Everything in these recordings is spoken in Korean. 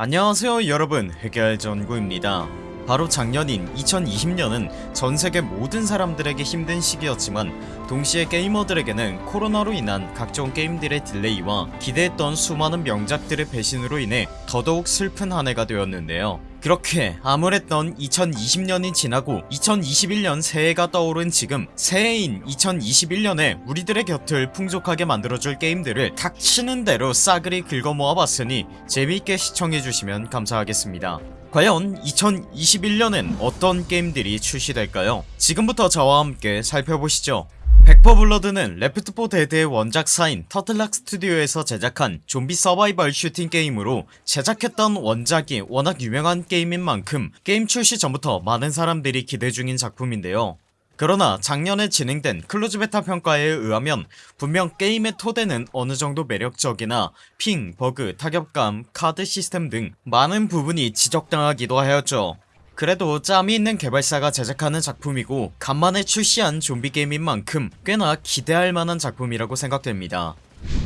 안녕하세요 여러분. 흑열전구입니다. 바로 작년인 2020년은 전세계 모든 사람들에게 힘든 시기였지만 동시에 게이머들에게는 코로나로 인한 각종 게임들의 delay와 기대했던 수많은 명작들의 배신으로 인해 더더욱 슬픈 한 해가 되었는데요 그렇게 암울했던 2020년이 지나고 2021년 새해가 떠오른 지금 새해인 2021년에 우리들의 곁을 풍족하게 만들어줄 게임들을 닥치는 대로 싸그리 긁어모아봤으니 재미있게 시청해주시면 감사하겠습니다 과연 2021년엔 어떤 게임들이 출시될까요? 지금부터 저와 함께 살펴보시죠 백 포 블러드는 레프트 4 데드의 원작사인 터틀락 스튜디오에서 제작한 좀비 서바이벌 슈팅 게임으로 제작했던 원작이 워낙 유명한 게임인 만큼 게임 출시 전부터 많은 사람들이 기대 중인 작품인데요. 그러나 작년에 진행된 close beta 평가에 의하면 분명 게임의 토대는 어느정도 매력적이나 ping, 버그, 타격감, 카드 시스템 등 많은 부분이 지적당하기도 하였죠 그래도 짬이 있는 개발사가 제작하는 작품이고 간만에 출시한 좀비 게임인 만큼 꽤나 기대할 만한 작품이라고 생각됩니다.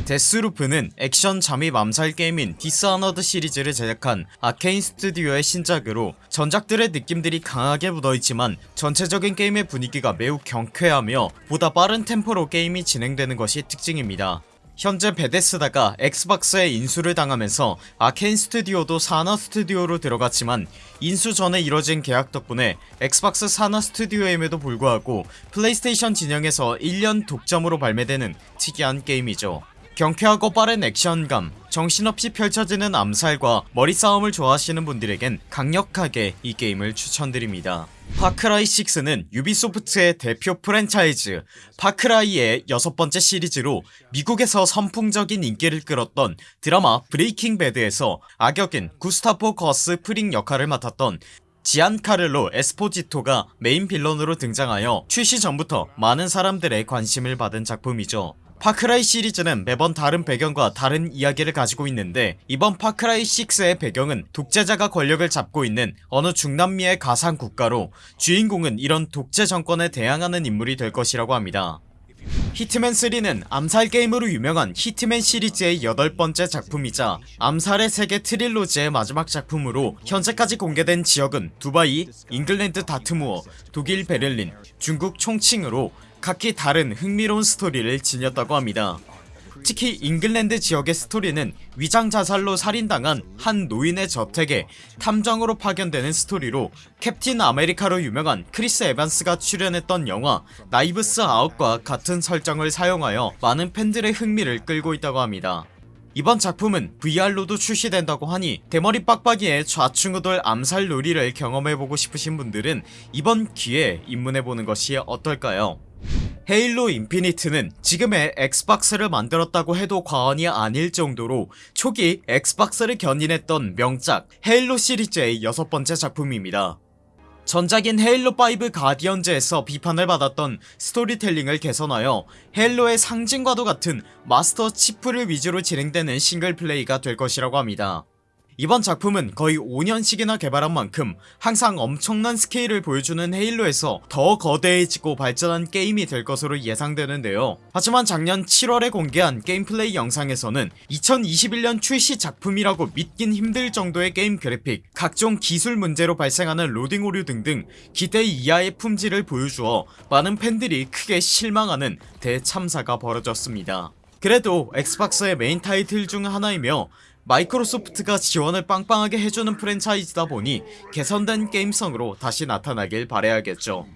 데스루프는 액션 잠입 암살 게임인 디스아너드 시리즈를 제작한 아케인 스튜디오의 신작으로 전작들의 느낌들이 강하게 묻어있지만 전체적인 게임의 분위기가 매우 경쾌하며 보다 빠른 템포로 게임이 진행되는 것이 특징입니다 현재 베데스다가 엑스박스에 인수를 당하면서 아케인 스튜디오도 산하 스튜디오로 들어갔지만 인수 전에 이뤄진 계약 덕분에 엑스박스 산하 스튜디오임에도 불구하고 플레이스테이션 진영에서 1년 독점으로 발매되는 특이한 게임이죠 경쾌하고 빠른 액션감 정신없이 펼쳐지는 암살과 머리싸움을 좋아하시는 분들에겐 강력하게 이 게임을 추천드립니다. 파크라이6는 유비소프트의 대표 프랜차이즈 파크라이의 여섯번째 시리즈로 미국에서 선풍적인 인기를 끌었던 드라마 브레이킹 배드에서 악역인 구스타포 거스 프링 역할을 맡았던 지안카를로 에스포지토가 메인 빌런으로 등장하여 출시 전부터 많은 사람들의 관심을 받은 작품이죠 파크라이 시리즈는 매번 다른 배경과 다른 이야기를 가지고 있는데 이번 파크라이 6의 배경은 독재자가 권력을 잡고 있는 어느 중남미의 가상 국가로 주인공은 이런 독재 정권에 대항하는 인물이 될 것이라고 합니다. 히트맨3는 암살 게임으로 유명한 히트맨 시리즈의 여덟 번째 작품이자 암살의 세계 트릴로지의 마지막 작품으로 현재까지 공개된 지역은 두바이, 잉글랜드 다트무어, 독일 베를린, 중국 총칭으로 각기 다른 흥미로운 스토리를 지녔다고 합니다. 특히 잉글랜드 지역의 스토리는 위장자살로 살인당한 한 노인의 저택에 탐정으로 파견되는 스토리로 캡틴 아메리카로 유명한 크리스 에반스가 출연했던 영화 나이브스 아웃과 같은 설정을 사용하여 많은 팬들의 흥미를 끌고 있다고 합니다. 이번 작품은 VR로도 출시된다고 하니 대머리 빡빡이의 좌충우돌 암살 놀이를 경험해보고 싶으신 분들은 이번 기회에 입문해보는 것이 어떨까요 헤일로 인피니트는 지금의 엑스박스를 만들었다고 해도 과언이 아닐 정도로 초기 엑스박스를 견인했던 명작 헤일로 시리즈의 여섯번째 작품입니다. 전작인 헤일로5 가디언즈에서 비판을 받았던 스토리텔링을 개선하여 헤일로의 상징과도 같은 마스터 치프를 위주로 진행되는 싱글플레이가 될 것이라고 합니다 이번 작품은 거의 5년씩이나 개발한 만큼 항상 엄청난 스케일을 보여주는 헤일로에서 더 거대해지고 발전한 게임이 될 것으로 예상되는데요. 하지만 작년 7월에 공개한 게임 플레이 영상에서는 2021년 출시 작품이라고 믿긴 힘들 정도의 게임 그래픽 각종 기술 문제로 발생하는 로딩 오류 등등 기대 이하의 품질을 보여주어 많은 팬들이 크게 실망하는 대참사가 벌어졌습니다. 그래도 엑스박스의 메인 타이틀 중 하나이며 마이크로소프트가 지원을 빵빵하게 해주는 프랜차이즈다 보니 개선된 게임성으로 다시 나타나길 바라야겠죠.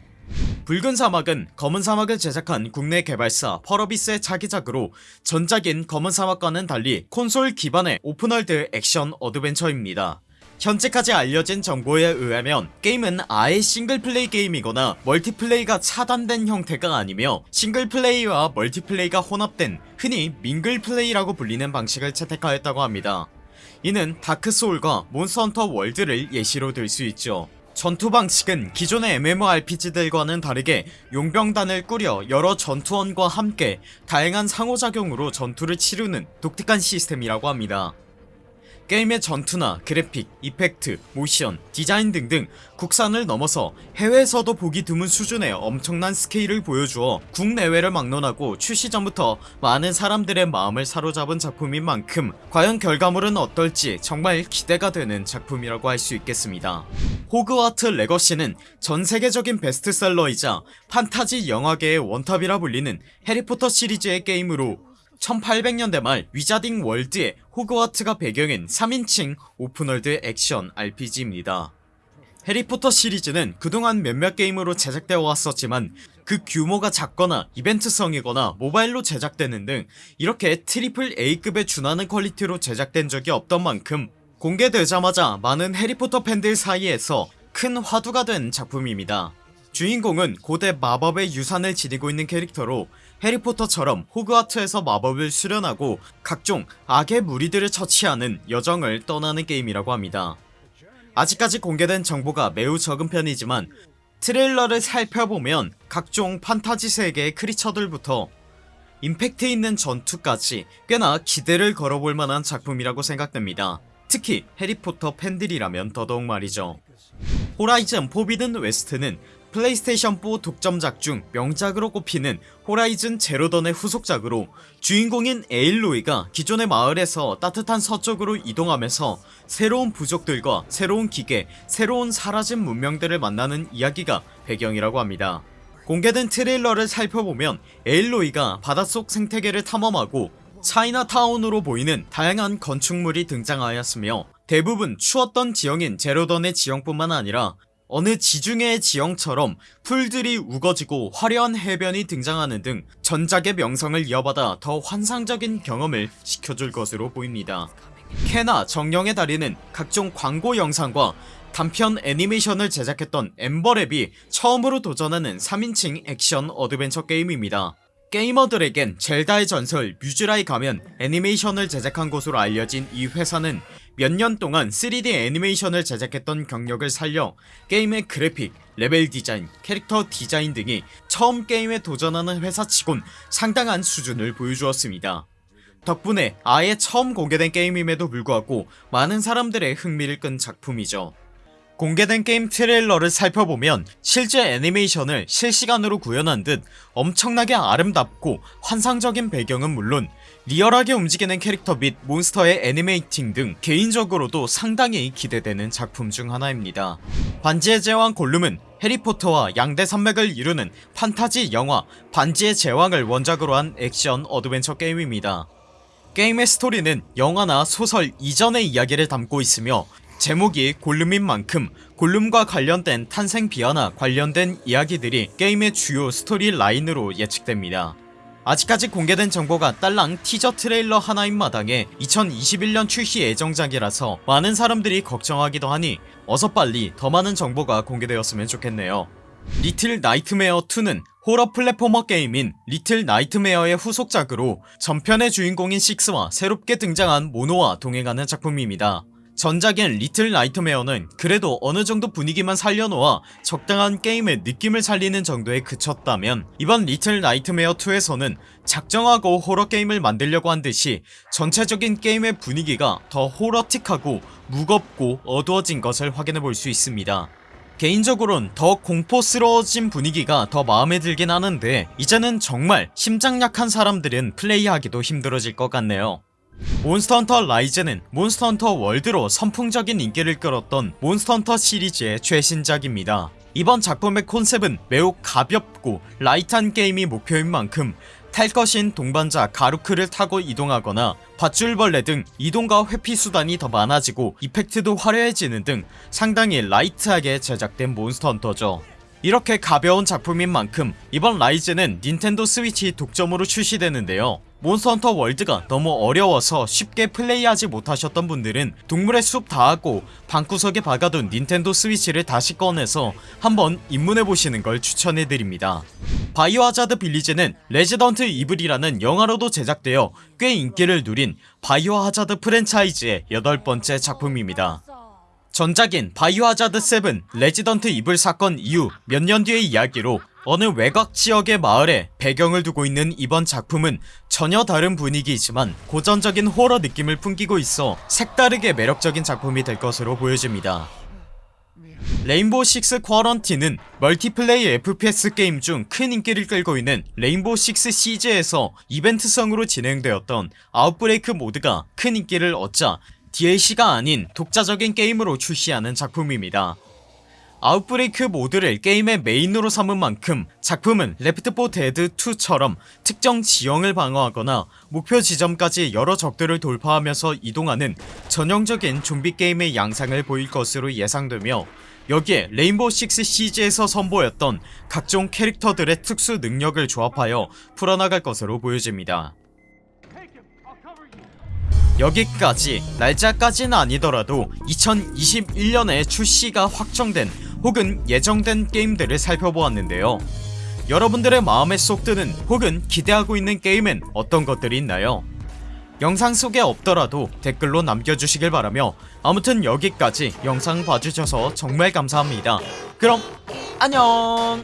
붉은 사막은 검은 사막을 제작한 국내 개발사 펄어비스의 차기작으로 전작인 검은 사막과는 달리 콘솔 기반의 오픈월드 액션 어드벤처입니다 현재까지 알려진 정보에 의하면 게임은 아예 싱글플레이 게임이거나 멀티플레이가 차단된 형태가 아니며 싱글플레이와 멀티플레이가 혼합된 흔히 밍글플레이라고 불리는 방식을 채택하였다고 합니다. 이는 다크소울과 몬스터헌터 월드를 예시로 들 수 있죠. 전투 방식은 기존의 MMORPG들과는 다르게 용병단을 꾸려 여러 전투원과 함께 다양한 상호작용으로 전투를 치르는 독특한 시스템이라고 합니다 게임의 전투나 그래픽, 이펙트, 모션, 디자인 등등 국산을 넘어서 해외에서도 보기 드문 수준의 엄청난 스케일을 보여주어 국내외를 막론하고 출시 전부터 많은 사람들의 마음을 사로잡은 작품인 만큼 과연 결과물은 어떨지 정말 기대가 되는 작품이라고 할 수 있겠습니다. 호그와트 레거시는 전세계적인 베스트셀러이자 판타지 영화계의 원탑이라 불리는 해리포터 시리즈의 게임으로 1800년대 말 위자딩 월드의 호그와트가 배경인 3인칭 오픈월드 액션 RPG입니다. 해리포터 시리즈는 그동안 몇몇 게임으로 제작되어 왔었지만 그 규모가 작거나 이벤트성이거나 모바일로 제작되는 등 이렇게 트리플 A급에 준하는 퀄리티로 제작된 적이 없던 만큼 공개되자마자 많은 해리포터 팬들 사이에서 큰 화두가 된 작품입니다 주인공은 고대 마법의 유산을 지니고 있는 캐릭터로 해리포터처럼 호그와트에서 마법을 수련하고 각종 악의 무리들을 처치하는 여정을 떠나는 게임이라고 합니다. 아직까지 공개된 정보가 매우 적은 편이지만 트레일러를 살펴보면 각종 판타지 세계의 크리처들부터 임팩트 있는 전투까지 꽤나 기대를 걸어볼 만한 작품이라고 생각됩니다. 특히 해리포터 팬들이라면 더더욱 말이죠. 호라이즌 포비든 웨스트는 플레이스테이션4 독점작 중 명작으로 꼽히는 호라이즌 제로던의 후속작으로 주인공인 에일로이가 기존의 마을에서 따뜻한 서쪽으로 이동하면서 새로운 부족들과 새로운 기계, 새로운 사라진 문명들을 만나는 이야기가 배경이라고 합니다. 공개된 트레일러를 살펴보면 에일로이가 바닷속 생태계를 탐험하고 차이나타운으로 보이는 다양한 건축물이 등장하였으며 대부분 추웠던 지형인 제로던의 지형뿐만 아니라 어느 지중해의 지형처럼 풀들이 우거지고 화려한 해변이 등장하는 등 전작의 명성을 이어받아 더 환상적인 경험을 시켜줄 것으로 보입니다. 케나 정령의 달인은 각종 광고 영상과 단편 애니메이션을 제작했던 엠버랩이 처음으로 도전하는 3인칭 액션 어드벤처 게임입니다. 게이머들에겐 젤다의 전설 무쥬라의 가면 애니메이션을 제작한 곳으로 알려진 이 회사는 몇 년 동안 3D 애니메이션을 제작했던 경력을 살려 게임의 그래픽, 레벨 디자인, 캐릭터 디자인 등이 처음 게임에 도전하는 회사 치곤 상당한 수준을 보여주었습니다. 덕분에 아예 처음 공개된 게임임에도 불구하고 많은 사람들의 흥미를 끈 작품이죠 공개된 게임 트레일러를 살펴보면 실제 애니메이션을 실시간으로 구현한 듯 엄청나게 아름답고 환상적인 배경은 물론 리얼하게 움직이는 캐릭터 및 몬스터의 animating 등 개인적으로도 상당히 기대되는 작품 중 하나입니다. 반지의 제왕 골룸은 해리포터와 양대 산맥을 이루는 판타지 영화 반지의 제왕을 원작으로 한 액션 어드벤처 게임입니다. 게임의 스토리는 영화나 소설 이전의 이야기를 담고 있으며 제목이 골룸인 만큼 골룸과 관련된 탄생 비화나 관련된 이야기들이 게임의 주요 스토리 라인으로 예측됩니다. 아직까지 공개된 정보가 딸랑 teaser trailer 하나인 마당에 2021년 출시 예정작이라서 많은 사람들이 걱정하기도 하니 어서 빨리 더 많은 정보가 공개되었으면 좋겠네요. Little Nightmares 2는 호러 platformer 게임인 Little Nightmares의 후속작으로 전편의 주인공인 식스와 새롭게 등장한 모노와 동행하는 작품입니다 전작인 Little Nightmares는 그래도 어느정도 분위기만 살려놓아 적당한 게임의 느낌을 살리는 정도에 그쳤다면 이번 Little Nightmares 2에서는 작정하고 호러게임을 만들려고 한듯이 전체적인 게임의 분위기가 더 horror틱하고 무겁고 어두워진 것을 확인해볼 수 있습니다. 개인적으론 더 공포스러워진 분위기가 더 마음에 들긴 하는데 이제는 정말 심장 약한 사람들은 플레이하기도 힘들어질 것 같네요 Monster Hunter Rise는 Monster Hunter World로 선풍적인 인기를 끌었던 Monster Hunter 시리즈의 최신작입니다. 이번 작품의 컨셉은 매우 가볍고 light한 게임이 목표인 만큼 탈 것인 동반자 가루크를 타고 이동하거나 밧줄벌레 등 이동과 회피 수단이 더 많아지고 이펙트도 화려해지는 등 상당히 라이트하게 제작된 몬스터헌터죠. 이렇게 가벼운 작품인 만큼 이번 라이즈는 닌텐도 스위치 독점으로 출시되는데요 몬스터헌터 월드가 너무 어려워서 쉽게 플레이하지 못하셨던 분들은 동물의 숲 다하고 방구석에 박아둔 닌텐도 스위치를 다시 꺼내서 한번 입문해보시는 걸 추천해드립니다. Biohazard Village는 Resident Evil이라는 영화로도 제작되어 꽤 인기를 누린 Biohazard 프랜차이즈의 여덟번째 작품입니다. 전작인 Biohazard 7 Resident Evil 사건 이후 몇 년 뒤의 이야기로 어느 외곽 지역의 마을에 배경을 두고 있는 이번 작품은 전혀 다른 분위기이지만 고전적인 호러 느낌을 풍기고 있어 색다르게 매력적인 작품이 될 것으로 보여집니다. Rainbow Six Quarantine은 multiplay FPS 게임 중 큰 인기를 끌고 있는 Rainbow Six Siege에서 이벤트성으로 진행되었던 outbreak 모드가 큰 인기를 얻자 DLC가 아닌 독자적인 게임으로 출시하는 작품입니다 outbreak 모드를 게임의 메인으로 삼은 만큼 작품은 Left 4 Dead 2처럼 특정 지형을 방어하거나 목표 지점까지 여러 적들을 돌파하면서 이동하는 전형적인 좀비 게임의 양상을 보일 것으로 예상되며 여기에 레인보우 식스 시즈에서 선보였던 각종 캐릭터들의 특수 능력을 조합하여 풀어나갈 것으로 보여집니다. 여기까지 날짜까지는 아니더라도 2021년에 출시가 확정된 혹은 예정된 게임들을 살펴보았는데요. 여러분들의 마음에 쏙 드는 혹은 기대하고 있는 게임엔 어떤 것들이 있나요? 영상 속에 없더라도 댓글로 남겨주시길 바라며 아무튼 여기까지 영상 봐주셔서 정말 감사합니다. 그럼 안녕